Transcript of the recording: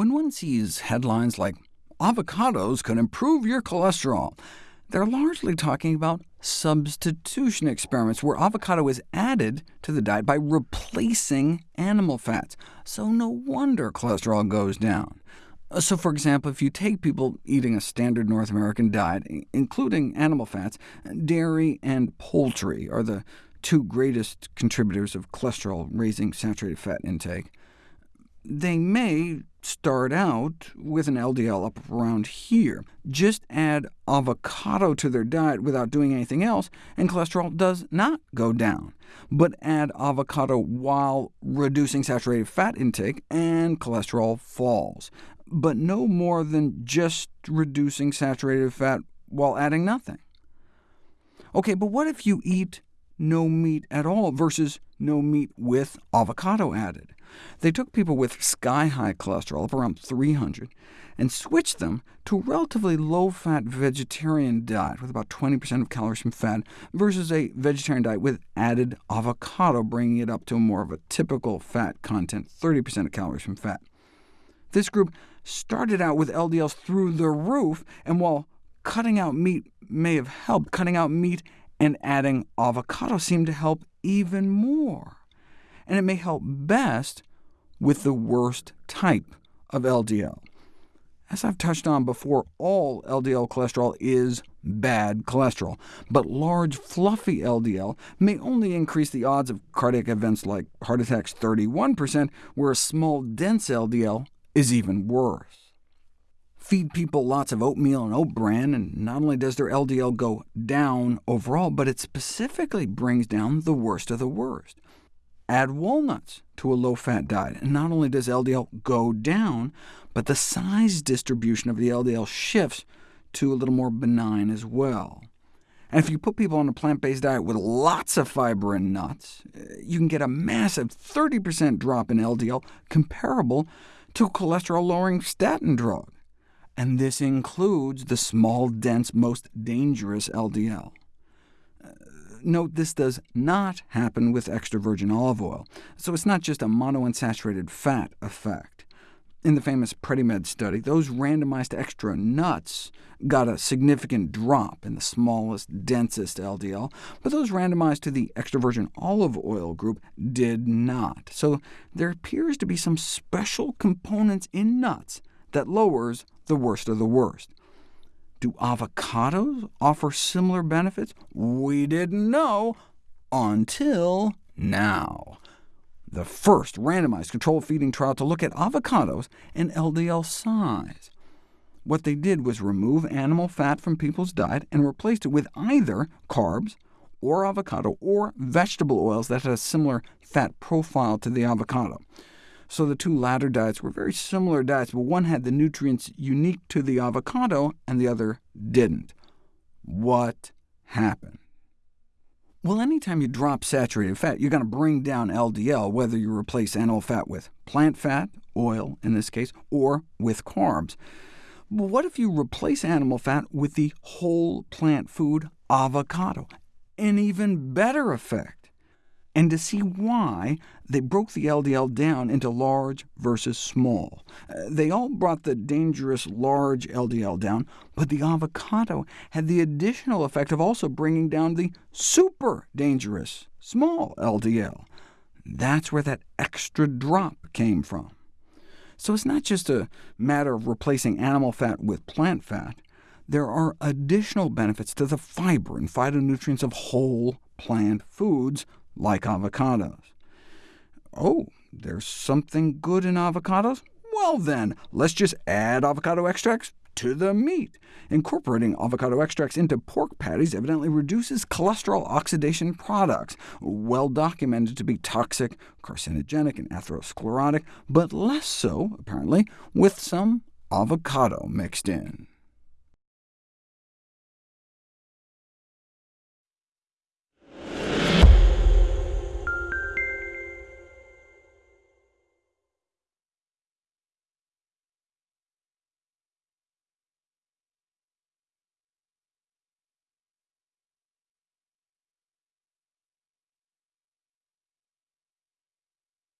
When one sees headlines like, avocados can improve your cholesterol, they're largely talking about substitution experiments, where avocado is added to the diet by replacing animal fats. So no wonder cholesterol goes down. Uh, so for example, if you take people eating a standard North American diet, including animal fats, dairy and poultry are the two greatest contributors of cholesterol-raising saturated fat intake. They may start out with an LDL up around here. Just add avocado to their diet without doing anything else, and cholesterol does not go down. But add avocado while reducing saturated fat intake, and cholesterol falls. But no more than just reducing saturated fat while adding nothing. OK, but what if you eat no meat at all versus no meat with avocado added? They took people with sky-high cholesterol of around 300 and switched them to a relatively low-fat vegetarian diet with about 20% of calories from fat, versus a vegetarian diet with added avocado, bringing it up to more of a typical fat content, 30% of calories from fat. This group started out with LDLs through the roof, and while cutting out meat may have helped, cutting out meat and adding avocado seemed to help even more and it may help best with the worst type of LDL. As I've touched on before, all LDL cholesterol is bad cholesterol, but large, fluffy LDL may only increase the odds of cardiac events like heart attacks 31%, whereas small, dense LDL is even worse. Feed people lots of oatmeal and oat bran, and not only does their LDL go down overall, but it specifically brings down the worst of the worst. Add walnuts to a low-fat diet, and not only does LDL go down, but the size distribution of the LDL shifts to a little more benign as well. And if you put people on a plant-based diet with lots of fiber and nuts, you can get a massive 30% drop in LDL, comparable to cholesterol-lowering statin drug. And this includes the small, dense, most dangerous LDL uh, note this does not happen with extra virgin olive oil, so it's not just a monounsaturated fat effect. In the famous PREDIMED study, those randomized extra nuts got a significant drop in the smallest, densest LDL, but those randomized to the extra virgin olive oil group did not. So there appears to be some special components in nuts that lowers the worst of the worst. Do avocados offer similar benefits? We didn't know until now. The first randomized controlled feeding trial to look at avocados and LDL size. What they did was remove animal fat from people's diet and replaced it with either carbs, or avocado, or vegetable oils that had a similar fat profile to the avocado. So the two latter diets were very similar diets, but one had the nutrients unique to the avocado, and the other didn't. What happened? Well, anytime you drop saturated fat, you're going to bring down LDL, whether you replace animal fat with plant fat, oil in this case, or with carbs. But what if you replace animal fat with the whole plant food avocado? An even better effect and to see why they broke the LDL down into large versus small. Uh, they all brought the dangerous large LDL down, but the avocado had the additional effect of also bringing down the super dangerous small LDL. That's where that extra drop came from. So it's not just a matter of replacing animal fat with plant fat. There are additional benefits to the fiber and phytonutrients of whole plant foods, like avocados. Oh, there's something good in avocados? Well then, let's just add avocado extracts to the meat. Incorporating avocado extracts into pork patties evidently reduces cholesterol oxidation products, well documented to be toxic, carcinogenic, and atherosclerotic, but less so, apparently, with some avocado mixed in.